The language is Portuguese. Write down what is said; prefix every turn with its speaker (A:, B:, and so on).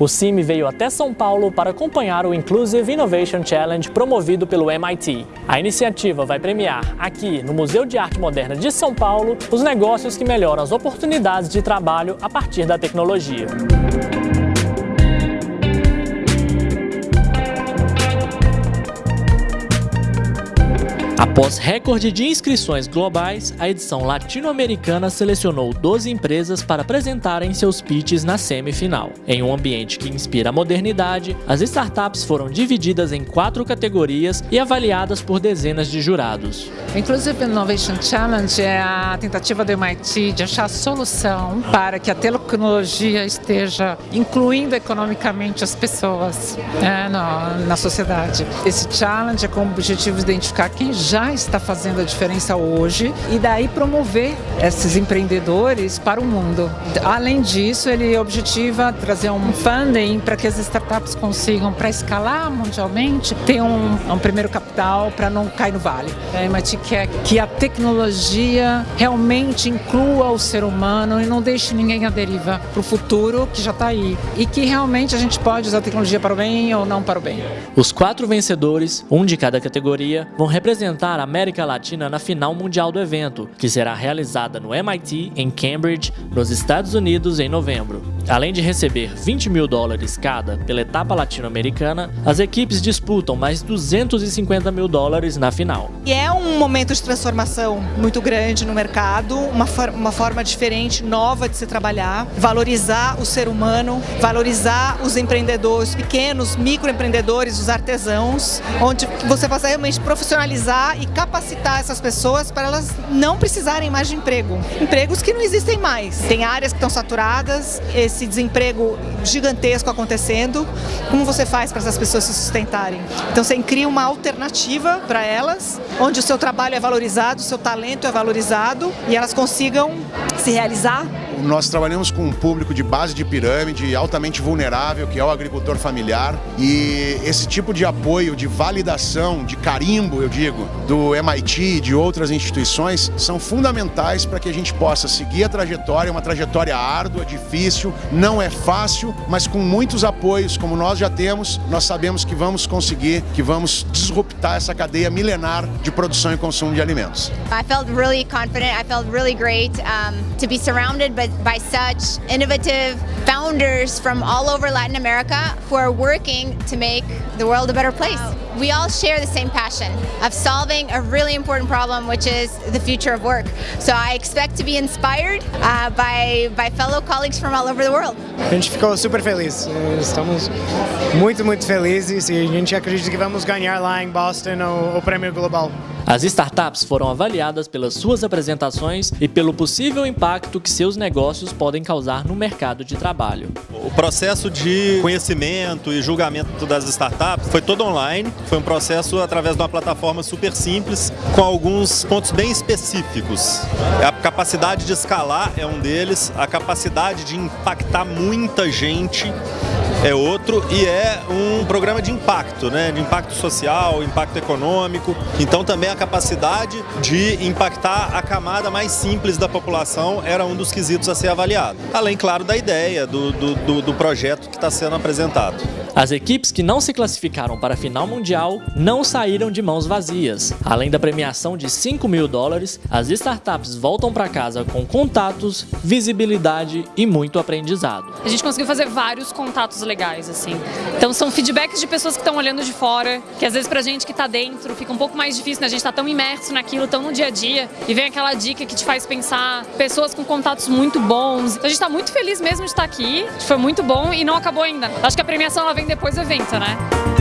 A: O CIMI veio até São Paulo para acompanhar o Inclusive Innovation Challenge promovido pelo MIT. A iniciativa vai premiar, aqui no Museu de Arte Moderna de São Paulo, os negócios que melhoram as oportunidades de trabalho a partir da tecnologia. Após recorde de inscrições globais, a edição latino-americana selecionou 12 empresas para apresentarem seus pitches na semifinal. Em um ambiente que inspira a modernidade, as startups foram divididas em quatro categorias e avaliadas por dezenas de jurados.
B: Inclusive Innovation Challenge é a tentativa do MIT de achar solução para que a tecnologia esteja incluindo economicamente as pessoas é, na, na sociedade. Esse challenge é com o objetivo de identificar quem já está fazendo a diferença hoje e daí promover esses empreendedores para o mundo. Além disso, ele objetiva trazer um funding para que as startups consigam, para escalar mundialmente, ter um, um primeiro capital para não cair no vale. A MIT quer que a tecnologia realmente inclua o ser humano e não deixe ninguém à deriva para o futuro que já está aí. E que realmente a gente pode usar a tecnologia para o bem ou não para o bem.
A: Os quatro vencedores, um de cada categoria, vão representar a América Latina na final mundial do evento, que será realizada no MIT, em Cambridge, nos Estados Unidos, em novembro. Além de receber 20 mil dólares cada pela etapa latino-americana, as equipes disputam mais 250 mil dólares na final.
C: E é um momento de transformação muito grande no mercado, uma, for uma forma diferente, nova de se trabalhar, valorizar o ser humano, valorizar os empreendedores, pequenos, microempreendedores, os artesãos, onde você vai realmente profissionalizar e capacitar essas pessoas para elas não precisarem mais de emprego. Empregos que não existem mais. Tem áreas que estão saturadas, esse desemprego gigantesco acontecendo. Como você faz para essas pessoas se sustentarem? Então você cria uma alternativa para elas, onde o seu trabalho é valorizado, o seu talento é valorizado e elas consigam se realizar
D: nós trabalhamos com um público de base de pirâmide, altamente vulnerável, que é o agricultor familiar. E esse tipo de apoio, de validação, de carimbo, eu digo, do MIT e de outras instituições, são fundamentais para que a gente possa seguir a trajetória, uma trajetória árdua, difícil, não é fácil, mas com muitos apoios, como nós já temos, nós sabemos que vamos conseguir, que vamos disruptar essa cadeia milenar de produção e consumo de alimentos.
E: I felt really confident, I felt really great um, to be surrounded by by such innovative founders from all over Latin America who are working to make the world a better place. We all share the same passion of solving a really important problem, which is the future of work. So I expect to be inspired uh, by, by fellow colleagues from all over the world.
F: A gente ficou super feliz, estamos muito, muito felizes e a gente acredita que vamos ganhar lá em Boston o, o prêmio global.
A: As startups foram avaliadas pelas suas apresentações e pelo possível impacto que seus negócios podem causar no mercado de trabalho.
G: O processo de conhecimento e julgamento das startups foi todo online, foi um processo através de uma plataforma super simples, com alguns pontos bem específicos. A capacidade de escalar é um deles, a capacidade de impactar muita gente é outro e é um programa de impacto, né? de impacto social, impacto econômico. Então também a capacidade de impactar a camada mais simples da população era um dos quesitos a ser avaliado. Além, claro, da ideia, do, do, do projeto que está sendo apresentado.
A: As equipes que não se classificaram para a final mundial não saíram de mãos vazias. Além da premiação de 5 mil dólares, as startups voltam para casa com contatos, visibilidade e muito aprendizado.
H: A gente conseguiu fazer vários contatos legais, assim. Então são feedbacks de pessoas que estão olhando de fora, que às vezes pra gente que tá dentro fica um pouco mais difícil, né? A gente tá tão imerso naquilo, tão no dia a dia, e vem aquela dica que te faz pensar, pessoas com contatos muito bons. Então a gente tá muito feliz mesmo de estar aqui, foi muito bom e não acabou ainda. Acho que a premiação ela vem depois do evento, né?